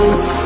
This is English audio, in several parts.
you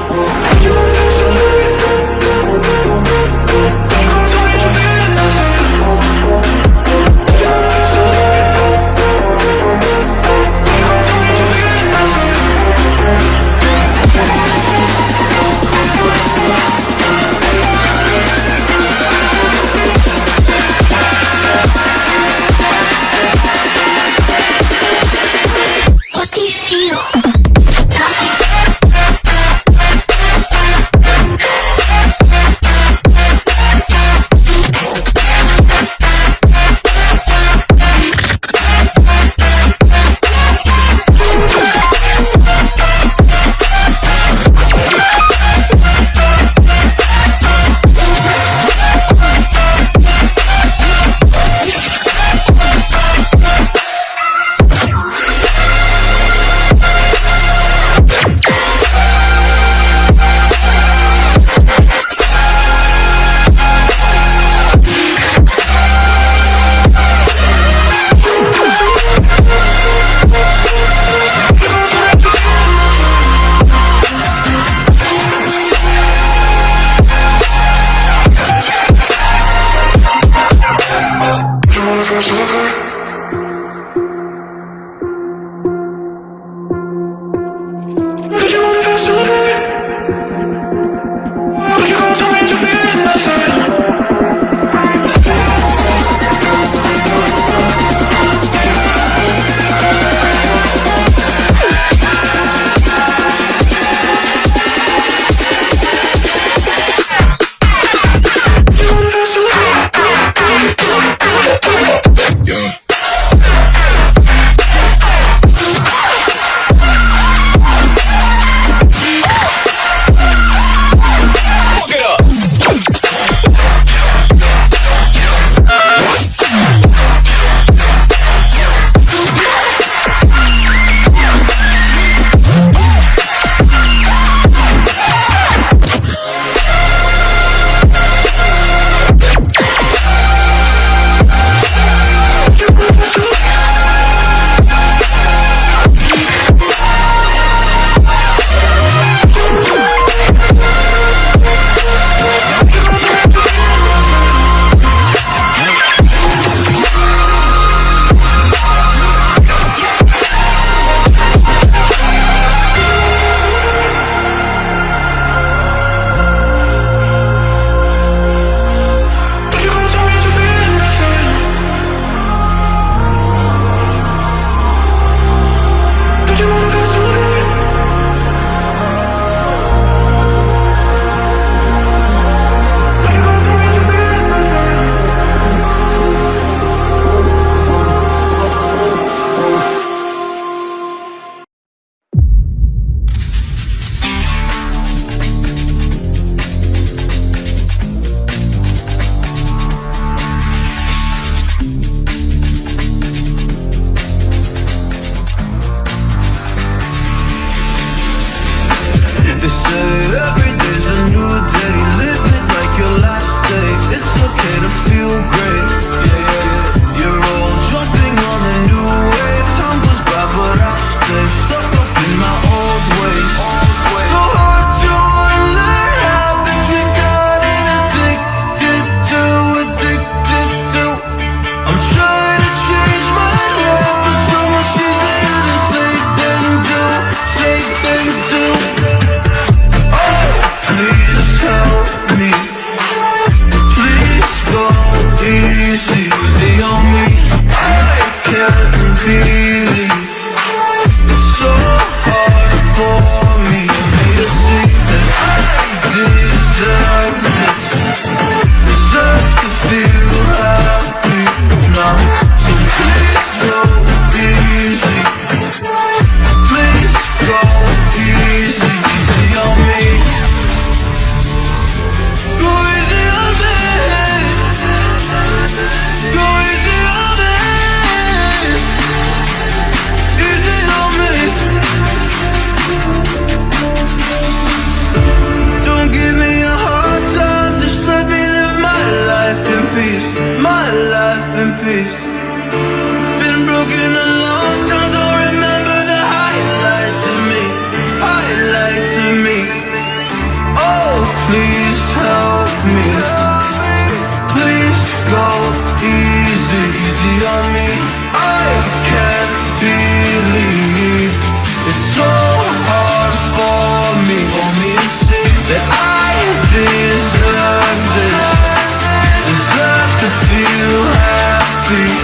be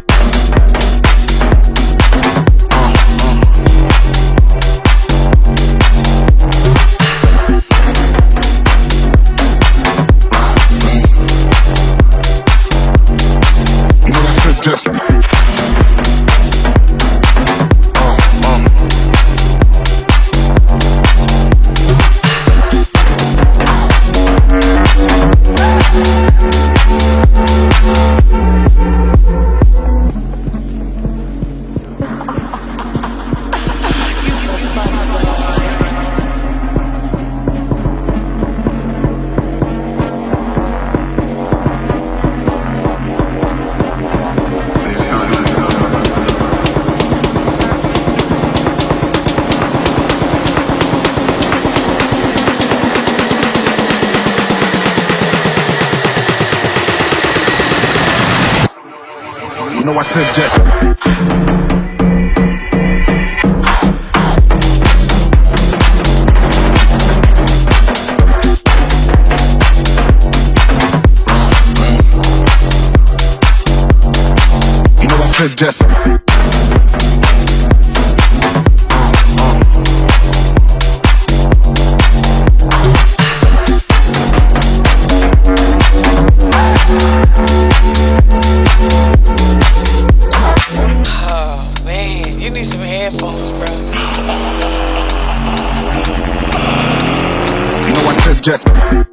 You know just.